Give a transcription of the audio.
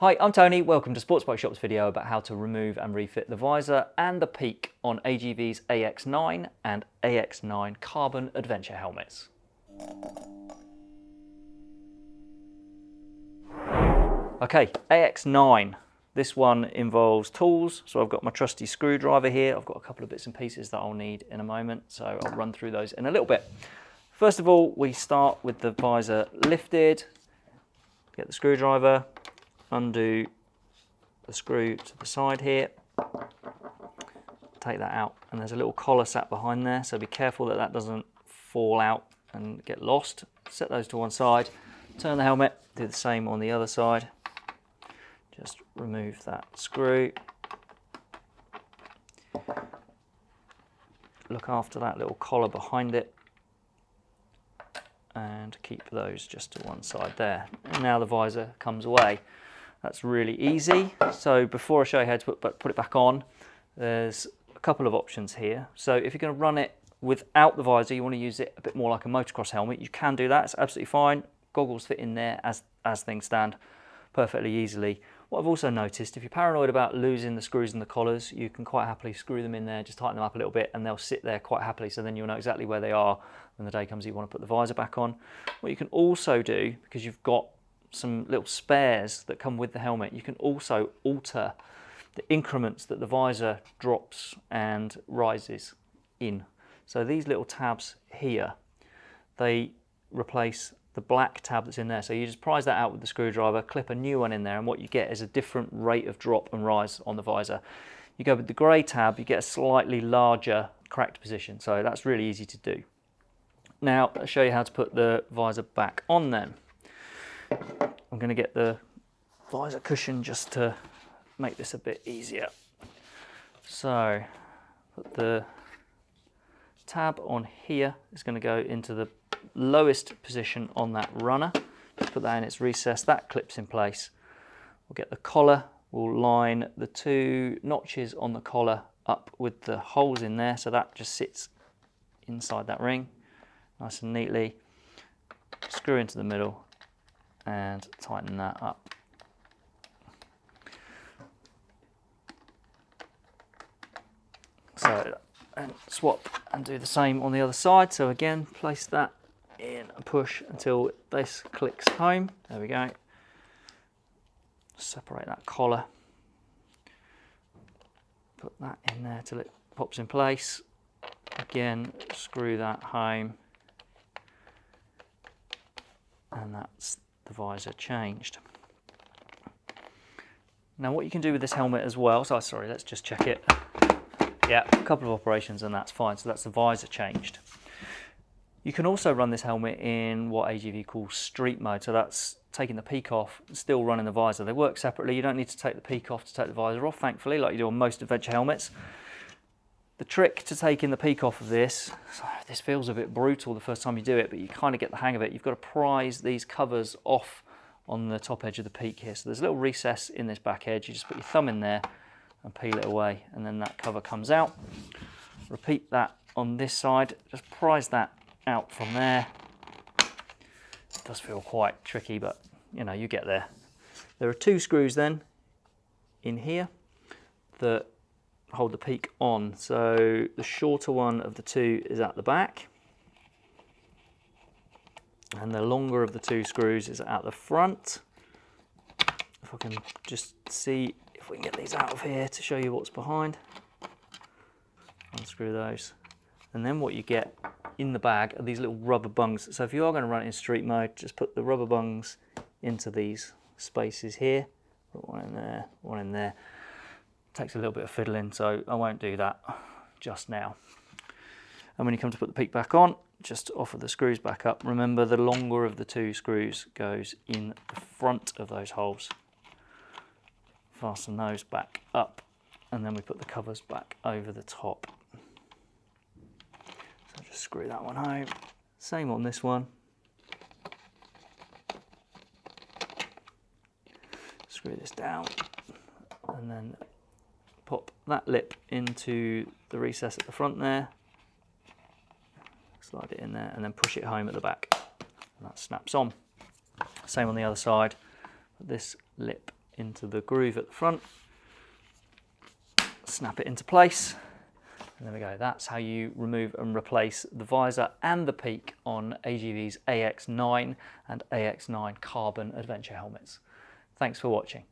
Hi, I'm Tony. Welcome to Sports Bike Shop's video about how to remove and refit the visor and the peak on AGV's AX9 and AX9 carbon adventure helmets. Okay, AX9. This one involves tools, so I've got my trusty screwdriver here. I've got a couple of bits and pieces that I'll need in a moment, so I'll run through those in a little bit. First of all, we start with the visor lifted. Get the screwdriver, undo the screw to the side here, take that out, and there's a little collar sat behind there, so be careful that that doesn't fall out and get lost. Set those to one side, turn the helmet, do the same on the other side. Just remove that screw. Look after that little collar behind it and keep those just to one side there. And now the visor comes away. That's really easy. So before I show you how to put, put it back on, there's a couple of options here. So if you're going to run it without the visor, you want to use it a bit more like a motocross helmet, you can do that. It's absolutely fine. Goggles fit in there as, as things stand perfectly easily. What I've also noticed, if you're paranoid about losing the screws and the collars, you can quite happily screw them in there, just tighten them up a little bit and they'll sit there quite happily so then you'll know exactly where they are when the day comes you want to put the visor back on. What you can also do, because you've got some little spares that come with the helmet. You can also alter the increments that the visor drops and rises in. So these little tabs here, they replace the black tab that's in there. So you just prise that out with the screwdriver, clip a new one in there, and what you get is a different rate of drop and rise on the visor. You go with the grey tab, you get a slightly larger cracked position. So that's really easy to do. Now, I'll show you how to put the visor back on then. I'm going to get the visor cushion just to make this a bit easier. So put the tab on here is going to go into the lowest position on that runner. Just put that in its recess, that clips in place. We'll get the collar, we'll line the two notches on the collar up with the holes in there so that just sits inside that ring nice and neatly. Screw into the middle and tighten that up. So and swap and do the same on the other side. So again, place that in and push until this clicks home. There we go. Separate that collar. Put that in there till it pops in place. Again, screw that home. And that's the visor changed. Now what you can do with this helmet as well, so sorry, let's just check it. Yeah, a couple of operations and that's fine. So that's the visor changed. You can also run this helmet in what AGV calls street mode. So that's taking the peak off, still running the visor. They work separately. You don't need to take the peak off to take the visor off, thankfully, like you do on most adventure helmets. The trick to taking the peak off of this, this feels a bit brutal the first time you do it, but you kind of get the hang of it. You've got to prise these covers off on the top edge of the peak here. So there's a little recess in this back edge. You just put your thumb in there and peel it away, and then that cover comes out. Repeat that on this side. Just prise that out from there. It does feel quite tricky, but you know, you get there. There are two screws then in here that hold the peak on. So the shorter one of the two is at the back and the longer of the two screws is at the front. If I can just see if we can get these out of here to show you what's behind. Unscrew those. And then what you get in the bag are these little rubber bungs. So if you are going to run it in street mode, just put the rubber bungs into these spaces here. Put one in there, one in there takes a little bit of fiddling, so I won't do that just now. And when you come to put the peak back on, just offer the screws back up. Remember the longer of the two screws goes in the front of those holes. Fasten those back up and then we put the covers back over the top. So just screw that one home. Same on this one. Screw this down and then pop that lip into the recess at the front there, slide it in there and then push it home at the back and that snaps on. Same on the other side, put this lip into the groove at the front, snap it into place, and there we go. That's how you remove and replace the visor and the peak on AGV's AX9 and AX9 carbon adventure helmets. Thanks for watching.